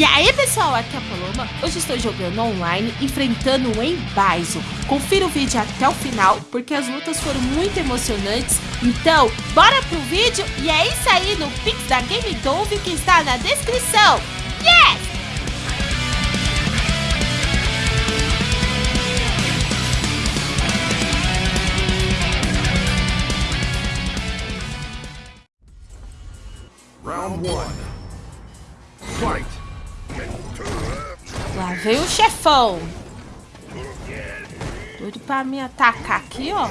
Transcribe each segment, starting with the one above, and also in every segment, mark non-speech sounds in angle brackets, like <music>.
E aí pessoal, aqui é a Paloma, hoje estou jogando online, enfrentando o Embaizo. Confira o vídeo até o final, porque as lutas foram muito emocionantes. Então, bora pro vídeo e é isso aí no Pix da Game Dove que está na descrição. Chefão. Doido pra me atacar aqui, ó.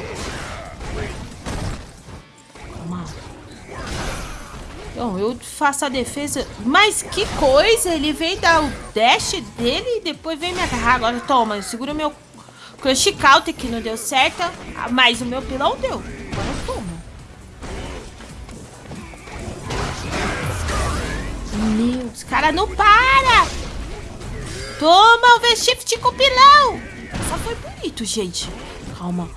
Então, eu faço a defesa. Mas que coisa! Ele vem dar o dash dele e depois vem me agarrar. Agora toma, segura meu crush counter que não deu certo. Ah, Mas o meu pilão deu. Agora toma. Meu, os caras não para! Toma o V-Shift com o pilão! Só foi bonito, gente. Calma.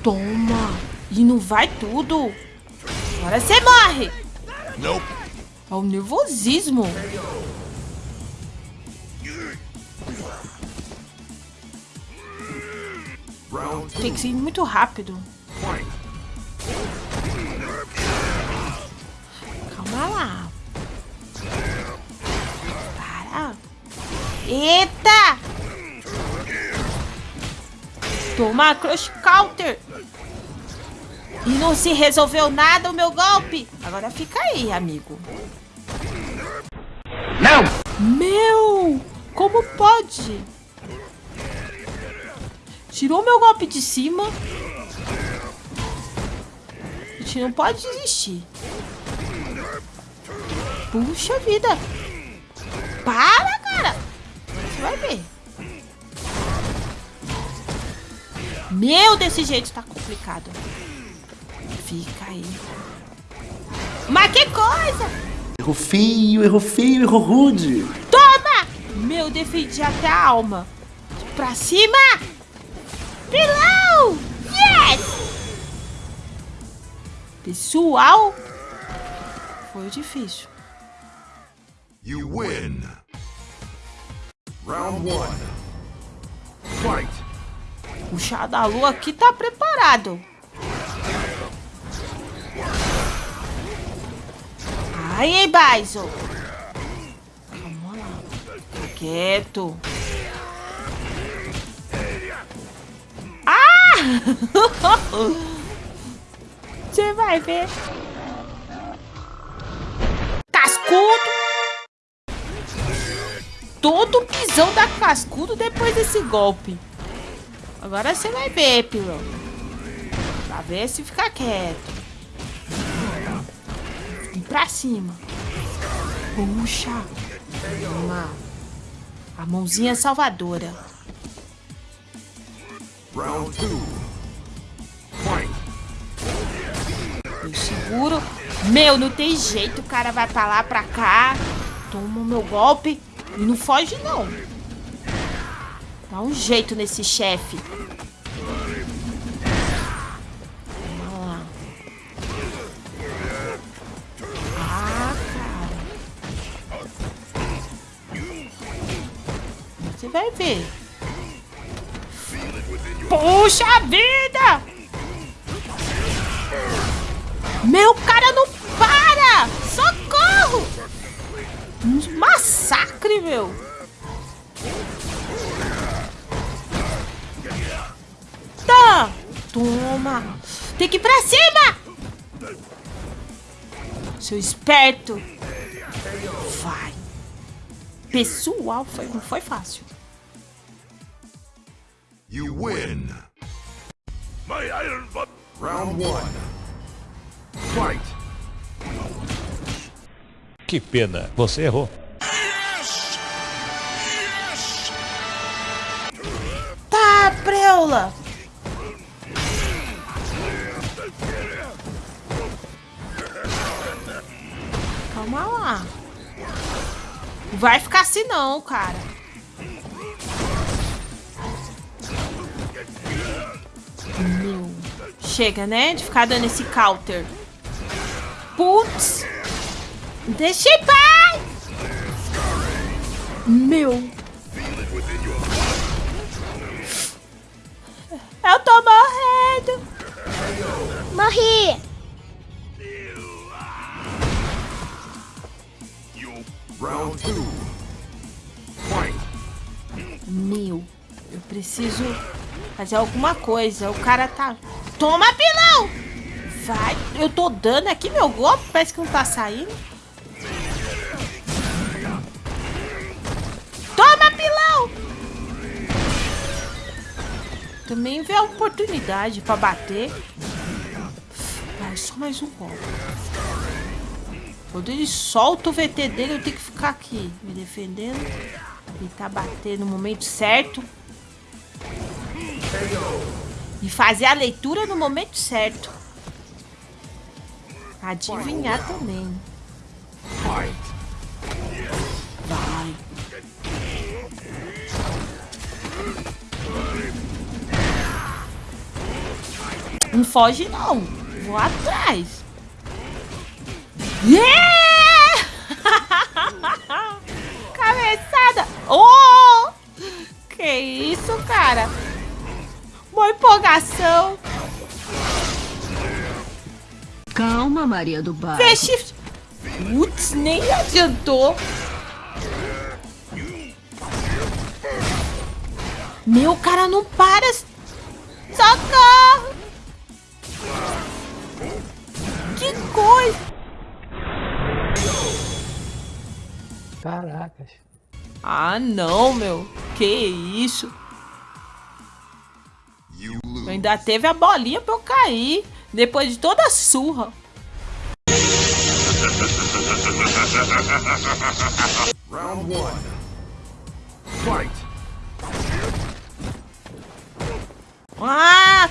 Toma. E não vai tudo. Agora você morre. Nope. Olha o nervosismo. Tem que ser muito rápido. Toma, Crush Counter. E não se resolveu nada o meu golpe. Agora fica aí, amigo. Não! Meu! Como pode? Tirou meu golpe de cima. A gente não pode desistir. Puxa vida. Para, Meu, desse jeito tá complicado. Fica aí. Mas que coisa! Erro feio, erro feio, erro rude. Toma! Meu, defendi até a alma. Pra cima! Pilão! Yes! Pessoal, foi difícil. You win. Round one. Fight. O chá da lua aqui tá preparado. Aí, Baiso. Calma lá. Quieto. Ah! <laughs> Você vai ver. Cascudo. Todo pisão da cascudo depois desse golpe. Agora você vai ver, pilão. Pra ver se fica quieto. E pra cima. Puxa. Toma. A mãozinha salvadora. Round two. Fight. Eu seguro. Meu, não tem jeito. O cara vai pra lá, pra cá. Toma o meu golpe. E não foge, não. Dá um jeito nesse chefe. Ah, cara. Você vai ver. Puxa vida! Meu cara não para! Socorro! Massacre, meu! Toma! Tem que ir pra cima! Seu esperto! Vai! Pessoal, foi, não foi fácil. You win. My iron butt. Round one. Fight. Que pena, você errou. Tá, preula! Calma lá. Vai ficar assim não, cara. Meu. Chega, né? De ficar dando esse counter. Putz. Deixa em paz. Meu. Eu tô morrendo. Morri! Round two. Meu, eu preciso fazer alguma coisa. O cara tá... Toma, pilão! Vai, eu tô dando aqui meu golpe, parece que não tá saindo. Toma, pilão! Também vê a oportunidade pra bater. Vai, só mais um golpe. Quando ele solta o VT dele, eu tenho que ficar aqui, me defendendo. Ele tá batendo no momento certo. E fazer a leitura no momento certo. Adivinhar também. Vai. Não foge não. Vou atrás. Yeah! <laughs> Cabeçada. Oh! Que isso, cara? Uma empolgação. Calma, Maria do Bairro. Fez Putz, nem adiantou. Meu, cara não para. Caracas. Ah, não, meu. Que isso? Ainda teve a bolinha pra eu cair. Depois de toda a surra. Round one. Fight. Ah!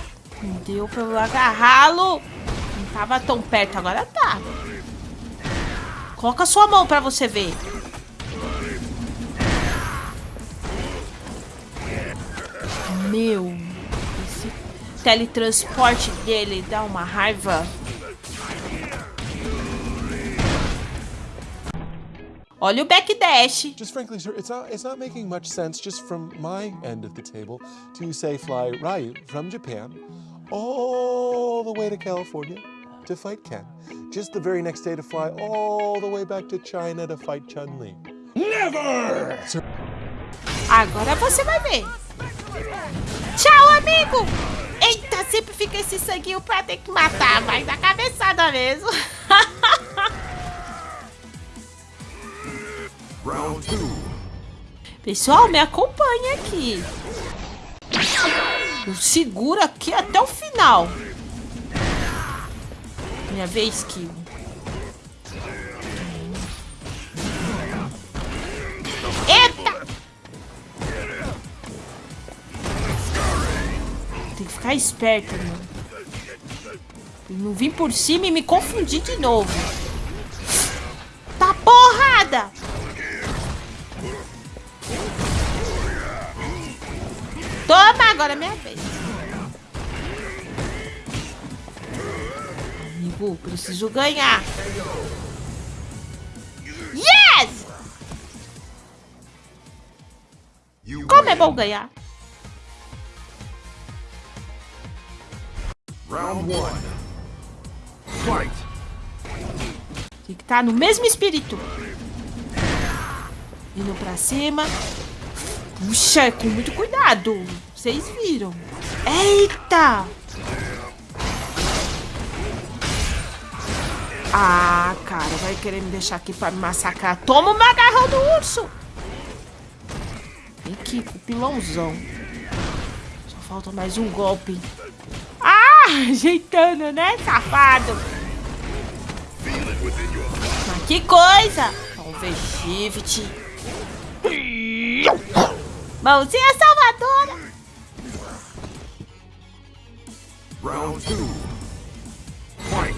Deu pra eu agarrá-lo. Não tava tão perto, agora tá. Coloca sua mão pra você ver. Meu, esse teletransporte dele dá uma raiva. Olha o backdash. Just frankly, sir, it's not it's not making much sense just from my end of the table to say fly Ryu from Japan all the way to California to fight Ken. Just the very next day to fly all the way back to China to fight Chun-Li. Never! Agora você vai ver. Tchau, amigo. Eita, sempre fica esse sanguinho pra ter que matar. Vai dar cabeçada mesmo. <laughs> Round two. Pessoal, me acompanha aqui. Eu seguro aqui até o final. Minha vez, Kill. Ficar esperto, mano. Não vim por cima e me confundir de novo. Tá porrada! Toma, agora é minha vez. Amigo, preciso ganhar. Yes! Como é bom ganhar. Round one. Fight. Tem que estar no mesmo espírito. Indo pra cima. Puxa, com muito cuidado. Vocês viram. Eita! Ah, cara, vai querer me deixar aqui pra me massacrar. Toma o macarrão do urso. Vem aqui, pilãozão. Só falta mais um golpe. <laughs> Ajeitando, né, safado? Mas que coisa! Vamos ver shift. Mãozinha salvadora! Round two. Fight.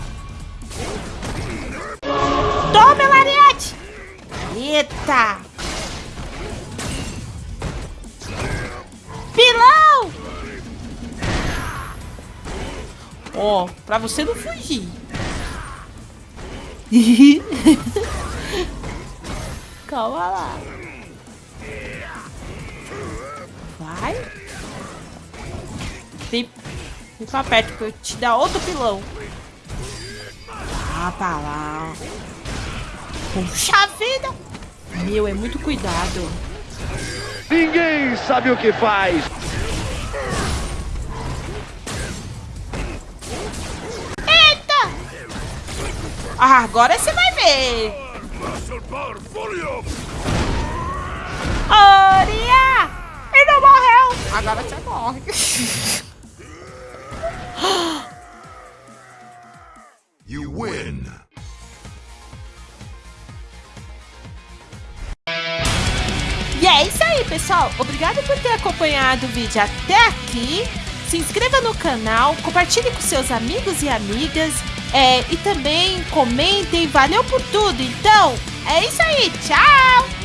Toma, Lariete! Eita! Ó, pra você não fugir. <laughs> Calma lá. Vai. Vem, vem pra perto pra eu te dar outro pilão. Ah, pra lá. Puxa vida. Meu, é muito cuidado. Ninguém sabe o que faz. Ah, agora você vai ver. Oria! Ele não morreu! Agora você morre. <gasps> You win. E é isso aí, pessoal. Obrigado por ter acompanhado o vídeo até aqui. Se inscreva no canal, compartilhe com seus amigos e amigas. É, e também comentem. Valeu por tudo. Então, é isso aí. Tchau!